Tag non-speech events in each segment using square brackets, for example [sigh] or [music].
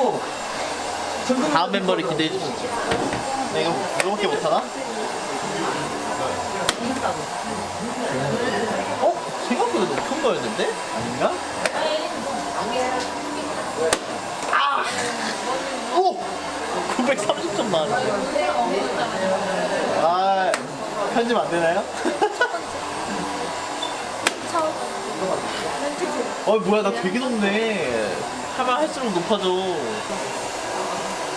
해가지고 다음 멤버를 기대해 주시죠. 내가 이거밖에 못 하나? 어? 생각보다 높은 거였는데? 아닌가? 아! 오! 930점 나왔는데. 아, 편집 안 되나요? 어, 뭐야, 나 되게 높네. 하면 할수록 높아져.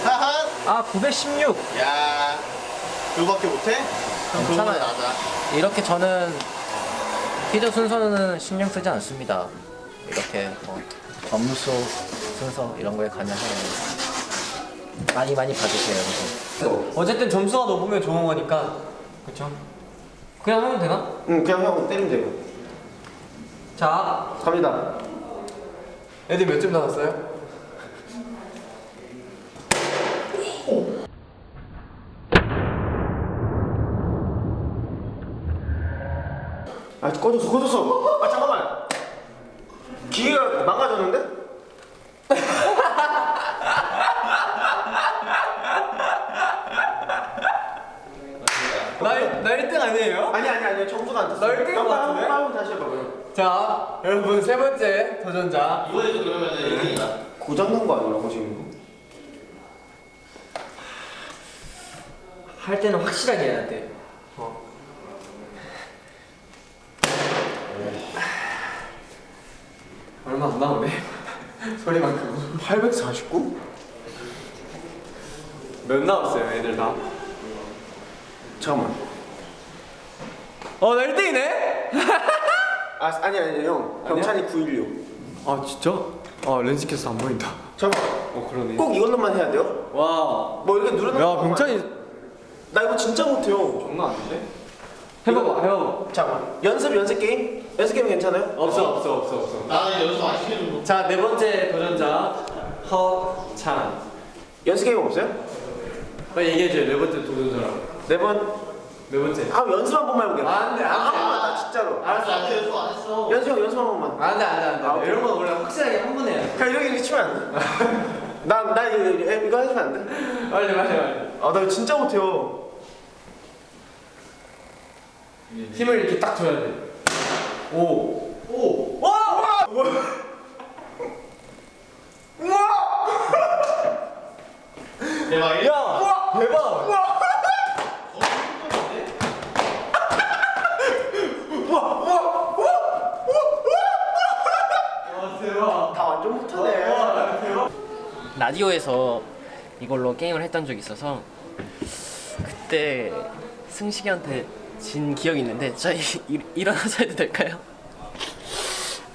하하! 아 916. 야, 그거밖에 못해? 그럼 괜찮아요. 나자. 이렇게 저는 퀴즈 순서는 신경 쓰지 않습니다. 이렇게 뭐 업무 속 순서 이런 거에 관여하는 많이 많이 봐주세요. 여러분. 어쨌든 점수가 높으면 좋은 거니까 그쵸? 그냥 하면 되나? 응 그냥 형 때리면 돼요 자 갑니다 애들 몇점 나왔어요? 아 꺼졌어 꺼졌어 아 잠깐만 기계가 망가졌는데? 나, 나 1등 아니에요? 아니 아니 아니 점수가 안 떴어 나 일등인 것 같은데? 한번 다시 해봐 그럼 자 여러분 세 번째 도전자 이번에도 그러면 1등이다. 고장난 거 아니라고 지금 할 때는 확실하게 해야 돼 어. 얼마 안 나오네 [laughs] 소리만큼 849? 몇 나왔어요 애들 다? 잠깐만 어나 1등이네? 아 아니 아니 형 병찬이 916 아 진짜? 아 렌즈 켜서 안 보인다 잠깐만 어 그러네 꼭 이걸로만 해야 돼요? 와뭐 이렇게 누르는 야거 병찬이 나 이거 진짜 못해요 장난 아닌데? 해봐봐 해봐봐 잠깐만 연습 연습 게임? 연습 게임 괜찮아요? 없어 없어 없어 없어 나는 여기서 안 시켜준 거. 자네 번째 도전자 허찬 연습 게임 없어요? 빨리 얘기해줘요 네 번째 도전자라고 네 번 네 번째 아 연습 한 번만 해볼게 아, 안 돼, 안 돼. 한 번만 나 진짜로 알았어 나한테 알았어 연습 안 했어. 연습 형 연습 한 번만 안 돼 안 돼 안 돼 아, 오케이. 이런 건 원래 확실하게 한 번 해야 돼 그냥 이렇게 이렇게 치면 안 돼? [laughs] 나, 나 이거, 이거 해주면 안 돼? 빨리 빨리 빨리 아, 나 진짜 못해요. 힘을 이렇게 딱 줘야 돼 오! 오! 와! [laughs] 대박이야? 야! 대박! 와 대박 다 완전 못하네. 와 대박 라디오에서 이걸로 게임을 했던 적이 있어서 그때 승식이한테 진 기억이 있는데 저희 일, 일어나서 해도 될까요?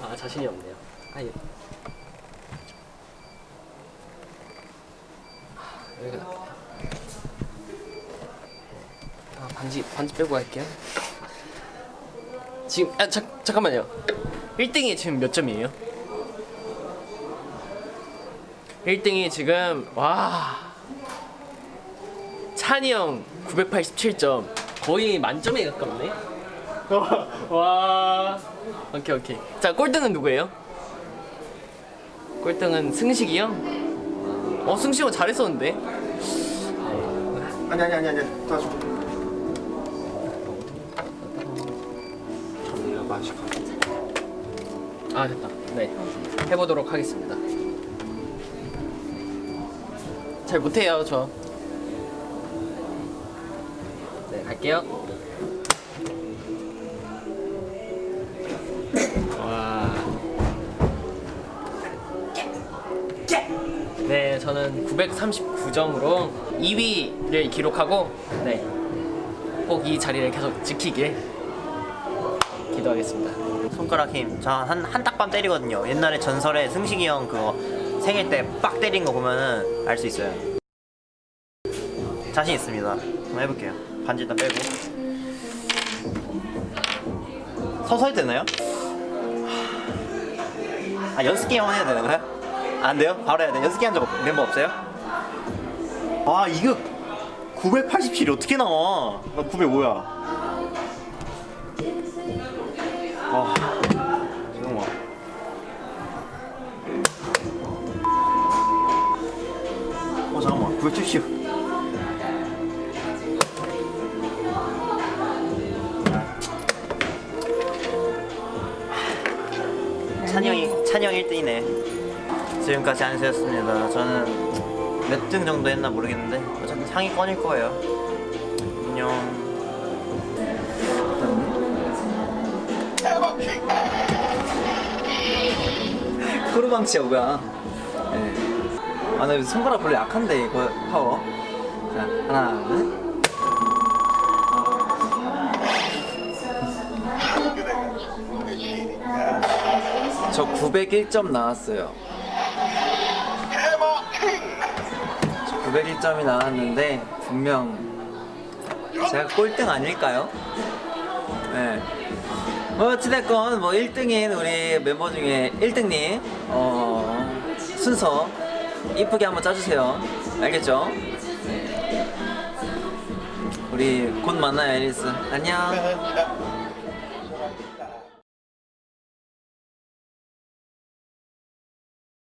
아 자신이 없네요. 아 예. 아, 여기가 낫겠다. 아 반지 반지 빼고 갈게요. 지금 아 자, 잠깐만요. 1등이 지금 몇 점이에요? 1등이 지금 와 찬이 형 987점 거의 만점에 가깝네 [laughs] 와 오케이 오케이 자 꼴등은 누구예요? 꼴등은 승식이 형? 어 승식이 형 잘했었는데 아니, 아니, 아니, 아니. 아 됐다. 네 해보도록 하겠습니다. 잘 못해요 저. 네, 갈게요. 와. 네, 저는 939점으로 2위를 기록하고 네, 꼭 이 자리를 계속 지키길 기도하겠습니다. 손가락 힘. 저 한 한 딱밤 때리거든요. 옛날에 전설에 승식이 형 그거 생일 때 빡 때린 거 보면은 알 수 있어요. 자신 있습니다. 한번 해볼게요. 반지 일단 빼고. 서서 해도 되나요? 아 연습 게임 해야 되는 거야? 안 돼요? 바로 해야 돼. 연습 게임 한적 멤버 없어요? 아 이거 987이 어떻게 나와? 나 905야. 아, 잠깐만. 보여주시오. 찬영이 찬영 1등이네. 지금까지 안세였습니다. 저는 몇 등 정도 했나 모르겠는데 어차피 상위 꺼낼 거예요. 안녕. [laughs] 크루방치야 뭐야? 네. 아나 손가락 별로 약한데 이거 파워. 자 하나 둘. [laughs] 저 901점 나왔어요. 저 901점이 나왔는데 분명 제가 꼴등 아닐까요? 네. 뭐 어찌됐건 뭐 1등인 우리 멤버 중에 1등님 어 순서 이쁘게 한번 짜주세요. 알겠죠? 우리 곧 만나요, 애리스. 안녕. [laughs]